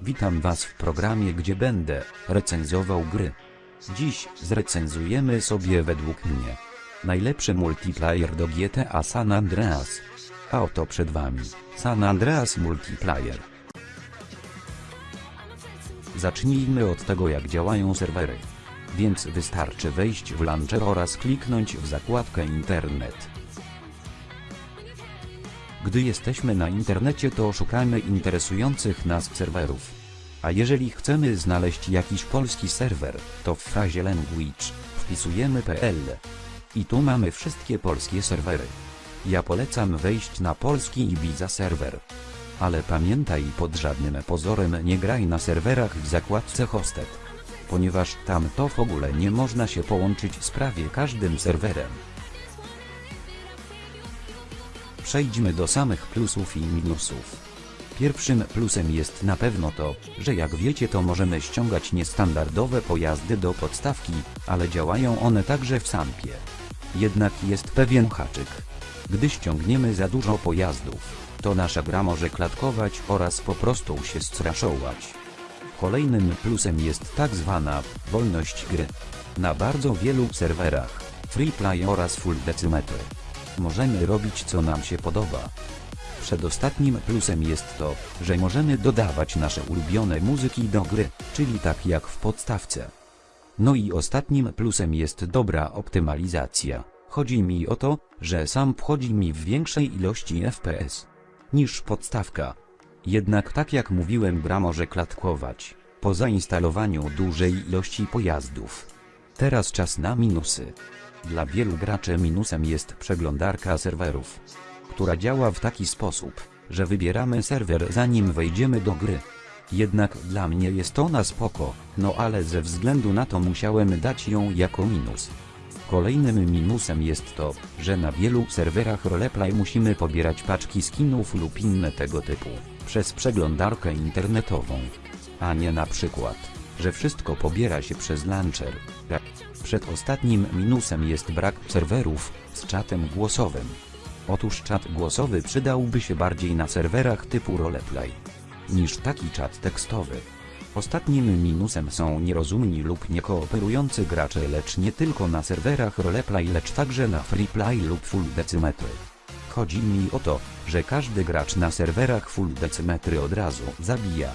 Witam Was w programie gdzie będę recenzował gry. Dziś zrecenzujemy sobie według mnie najlepszy multiplayer do GTA San Andreas. A oto przed Wami San Andreas Multiplayer. Zacznijmy od tego jak działają serwery. Więc wystarczy wejść w launcher oraz kliknąć w zakładkę internet. Gdy jesteśmy na internecie to szukamy interesujących nas serwerów. A jeżeli chcemy znaleźć jakiś polski serwer, to w frazie language wpisujemy pl. I tu mamy wszystkie polskie serwery. Ja polecam wejść na polski Ibiza serwer. Ale pamiętaj pod żadnym pozorem nie graj na serwerach w zakładce hosted. Ponieważ tam to w ogóle nie można się połączyć z prawie każdym serwerem. Przejdźmy do samych plusów i minusów. Pierwszym plusem jest na pewno to, że jak wiecie to możemy ściągać niestandardowe pojazdy do podstawki, ale działają one także w sampie. Jednak jest pewien haczyk. Gdy ściągniemy za dużo pojazdów, to nasza gra może klatkować oraz po prostu się straszować. Kolejnym plusem jest tak zwana wolność gry. Na bardzo wielu serwerach, free play oraz full decimetry, możemy robić co nam się podoba. Przedostatnim plusem jest to, że możemy dodawać nasze ulubione muzyki do gry, czyli tak jak w podstawce. No i ostatnim plusem jest dobra optymalizacja. Chodzi mi o to, że sam wchodzi mi w większej ilości FPS niż podstawka. Jednak tak jak mówiłem gra może klatkować po zainstalowaniu dużej ilości pojazdów. Teraz czas na minusy. Dla wielu graczy minusem jest przeglądarka serwerów, która działa w taki sposób, że wybieramy serwer zanim wejdziemy do gry. Jednak dla mnie jest ona spoko, no ale ze względu na to musiałem dać ją jako minus. Kolejnym minusem jest to, że na wielu serwerach roleplay musimy pobierać paczki skinów lub inne tego typu, przez przeglądarkę internetową. A nie na przykład, że wszystko pobiera się przez launcher. Przedostatnim minusem jest brak serwerów z czatem głosowym. Otóż czat głosowy przydałby się bardziej na serwerach typu roleplay niż taki czat tekstowy. Ostatnim minusem są nierozumni lub niekooperujący gracze lecz nie tylko na serwerach roleplay lecz także na freeplay lub full decimetry. Chodzi mi o to, że każdy gracz na serwerach full decimetry od razu zabija.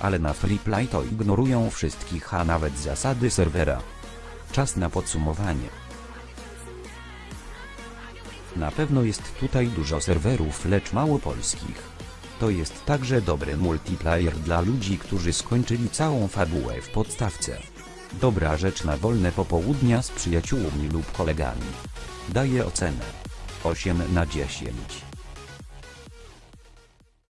Ale na freeplay to ignorują wszystkich a nawet zasady serwera. Czas na podsumowanie. Na pewno jest tutaj dużo serwerów lecz mało polskich. To jest także dobry multiplayer dla ludzi, którzy skończyli całą fabułę w podstawce. Dobra rzecz na wolne popołudnia z przyjaciółmi lub kolegami. Daję ocenę 8 na 10.